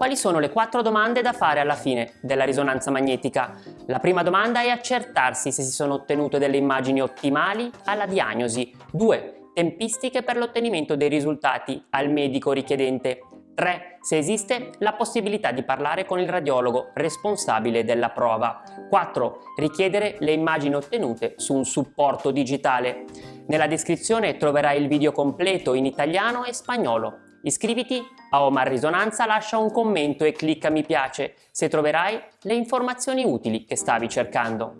Quali sono le quattro domande da fare alla fine della risonanza magnetica? La prima domanda è accertarsi se si sono ottenute delle immagini ottimali alla diagnosi. 2. Tempistiche per l'ottenimento dei risultati al medico richiedente. 3. Se esiste la possibilità di parlare con il radiologo responsabile della prova. 4. Richiedere le immagini ottenute su un supporto digitale. Nella descrizione troverai il video completo in italiano e spagnolo. Iscriviti a Omar Risonanza, lascia un commento e clicca mi piace se troverai le informazioni utili che stavi cercando.